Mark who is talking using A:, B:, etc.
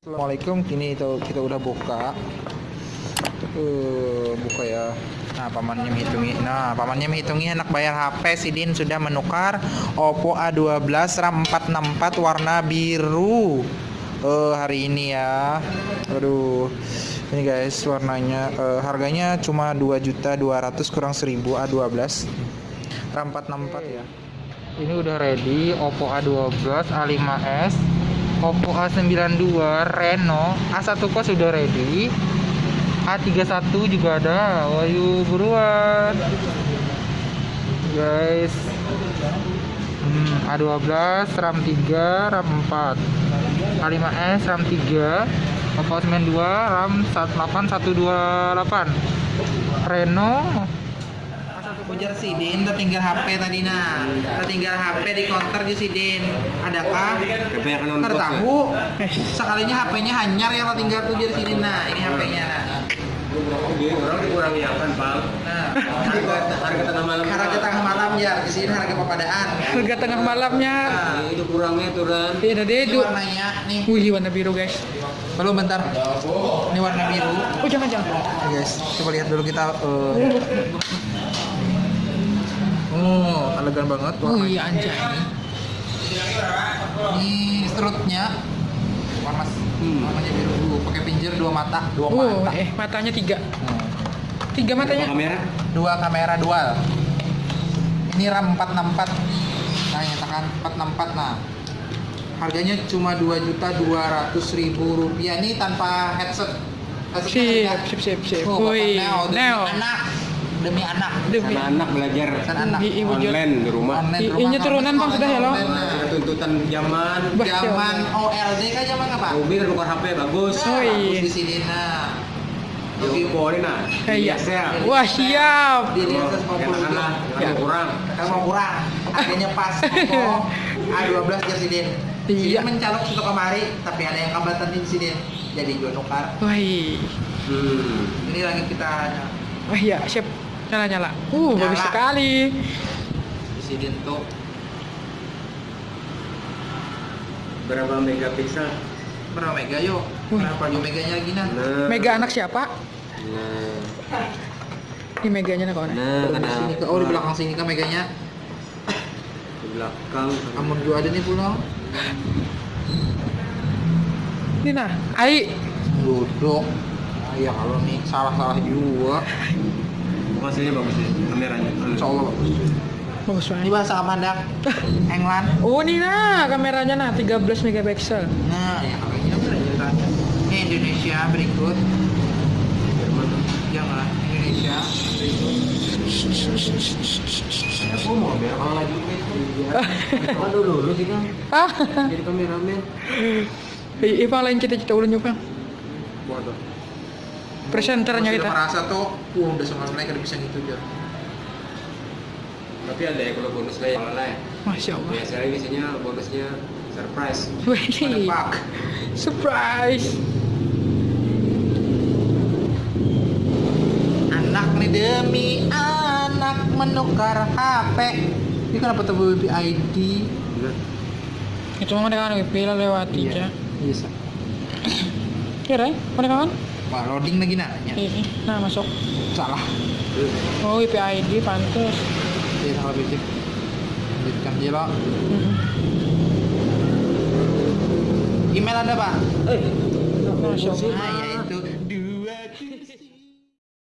A: Assalamualaikum kini itu kita udah buka. Uh, buka ya. Nah pamannya menghitungi nah pamannya menghitungi anak bayar HP Sidin sudah menukar Oppo A12 RAM 464 warna biru. Uh, hari ini ya. Aduh. Ini guys warnanya uh, harganya cuma 2.200 kurang 1000 A12 RAM 464 ya. Ini udah ready Oppo A12 A5s Oppo A92 Reno A1 kos sudah ready. A31 juga ada. Wayu buruan. Guys. Hmm, A12 RAM 3 RAM 4 A5s RAM 3 Oppo A92 RAM 18128 Reno Ujar Sidin, tertinggal HP tadi nah, tertinggal HP di counter di Sidin. Adakah?
B: Kebanyakan on
A: Tertahu. Sekalinya HP-nya hanyar yang tinggal tuh di Sidin. Nah, ini HP-nya.
B: Orang dikurangi apa, Pak?
A: Nah,
B: Harga harga tengah malam.
A: harga tengah malam ya, di sini harga papadaan.
C: harga tengah malamnya
A: Nah,
B: Itu kurangnya turun.
C: ini ada
A: ini
C: itu
A: warnanya nih.
C: wih warna biru guys
A: Belum bentar. Ini warna biru.
C: oh jangan jangan
A: guys, coba lihat dulu kita uh, Oh, elegan banget
C: oh
A: warnanya.
C: iya anjay
A: Ini strutnya warna
B: Hmm.
A: warnanya biru dulu, pakai pinjer dua mata, dua
C: oh
A: mata.
C: eh matanya tiga
A: Hmm.
C: tiga matanya
B: Kamera.
A: Dua kamera dual. Ini RAM 464. Nah, nyatakan 464 nah. Harganya cuma 2.200.000 rupiah ini tanpa headset. Headsetnya
C: sip
A: ada.
C: sip sip sip
A: Oh,
C: wih
A: Neo,
C: Neo
A: anak. Demi anak.
C: demi
B: Sama anak belajar
A: Pesan anak.
C: I- ibu
B: online di rumah.
A: Online rumah
C: inya
A: kamu,
C: turunan, Bang, sudah ya, lo?
A: online.
B: Ada tuntutan zaman.
A: Zaman OLD kan zaman apa?
B: Mobil tukar HP bagus.
C: Oh, iya.
A: Bagus di sini nah.
B: Yogi Poli nah.
C: Iya.
B: Biasa.
C: wah siap
A: Di atas 50
B: Enakan lah,
A: Ya.
B: yang kurang.
A: Kalau mau kurang, harganya pas. Oppo A12 Jersidin.
C: Iya.
A: Mencalok untuk kemari, tapi ada yang kabatan di Sidin. Jadi jual nukar.
C: wih
B: Hmm.
A: Ini lagi kita
C: wah iya siap nyala nyala uh bagus
A: Nyala.
C: sekali
A: di Sidin tuh
B: Berapa megapiksel?
A: berapa mega yuk? Berapa yuk meganya lagi nah?
B: Nah.
C: mega anak siapa
B: Nah.
C: ini meganya nih kawan
B: Nah,
A: di sini ke, oh di belakang sini kan meganya.
B: Di belakang.
A: Amun juga ada nih pulang.
C: ini nah ai
A: Duduk. Ya kalau nih salah-salah juga.
B: Hasilnya bagus sih kameranya.
A: Insya Allah bagus.
C: bagus
A: Ini
C: banget
A: bahasa Amanda. England.
C: oh ini nah kameranya nah 13 megapiksel
A: Nah, ya berapa? Ini Indonesia berikut. Jangan Indonesia berikut.
B: Aku mau biar kalau lagi Kan dulu dulu sih kan. Jadi kameramen.
C: Ipang lain kita kita ulang nyupang
B: Waduh.
C: Presenternya kita
A: merasa tuh, uh, udah sama udah bisa gitu aja.
B: Tapi ada ya kalau bonus lain kalau lain.
C: masya Allah
B: Biasanya biasanya bonusnya surprise.
C: Wih,
A: pak.
C: surprise
A: Anak nih demi anak menukar HP. Ini kenapa tuh ID?
B: Bener.
C: itu mah mereka kan pila lewati
A: Iya.
C: ya
A: Bisa.
C: kira ya mereka kan
A: Wah, loading lagi nanya.
C: Ih, ih. nah masuk
A: Salah.
C: oh IP ID pantas
A: Iya, salah basic. Lanjutkan lo.
C: Hmm.
A: Email ada pak?
C: masya Allah
A: Nah, ya itu